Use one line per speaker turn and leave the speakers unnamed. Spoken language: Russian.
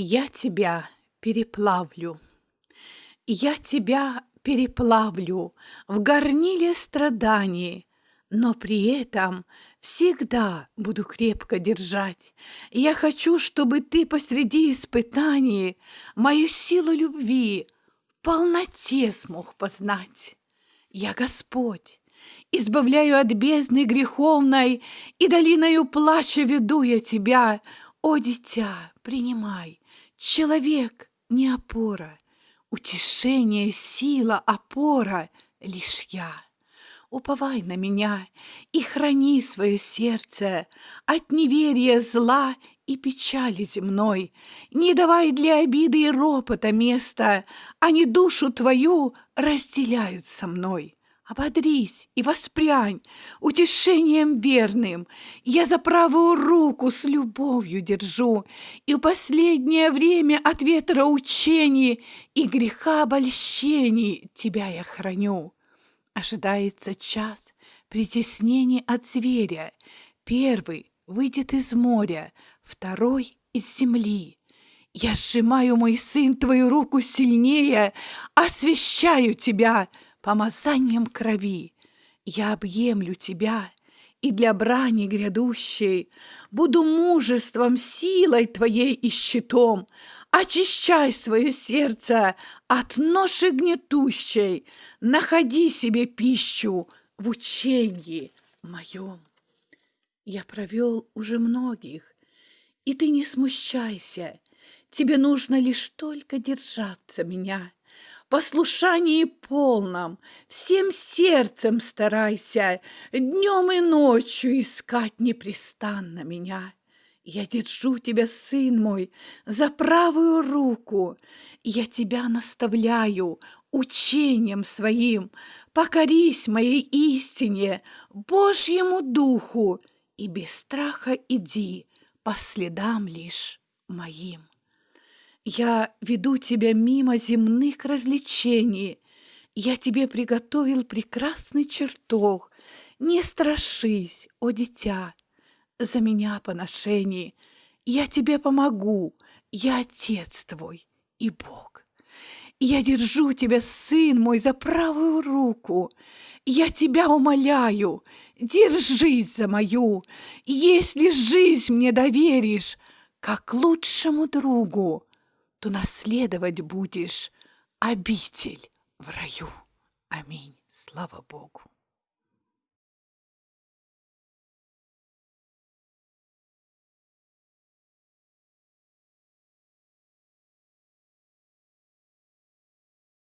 Я тебя переплавлю, я тебя переплавлю в горниле страданий, но при этом всегда буду крепко держать. Я хочу, чтобы ты посреди испытаний мою силу любви в полноте смог познать. Я Господь, избавляю от бездны греховной, и долиною плача веду я тебя. О, дитя, принимай, человек не опора, утешение, сила, опора лишь я. Уповай на меня и храни свое сердце от неверия, зла и печали земной. Не давай для обиды и ропота места, они душу твою разделяют со мной. Ободрись и воспрянь утешением верным. Я за правую руку с любовью держу, И в последнее время от ветра учений И греха обольщений тебя я храню. Ожидается час притеснений от зверя. Первый выйдет из моря, второй — из земли. Я сжимаю, мой сын, твою руку сильнее, освящаю тебя — помазанием крови. Я объемлю тебя, и для брани грядущей Буду мужеством, силой твоей и щитом. Очищай свое сердце от ноши гнетущей, Находи себе пищу в учении моем. Я провел уже многих, и ты не смущайся, Тебе нужно лишь только держаться меня послушании полном, всем сердцем старайся, днем и ночью искать непрестанно меня. Я держу тебя, сын мой, за правую руку, я тебя наставляю учением своим, покорись моей истине, Божьему духу, и без страха иди по следам лишь моим. Я веду тебя мимо земных развлечений. Я тебе приготовил прекрасный чертог. Не страшись, о дитя, за меня поношений. Я тебе помогу, я отец твой и Бог. Я держу тебя, сын мой, за правую руку. Я тебя умоляю, держись за мою. Если жизнь мне доверишь, как лучшему другу, то наследовать будешь обитель в раю. Аминь. Слава Богу.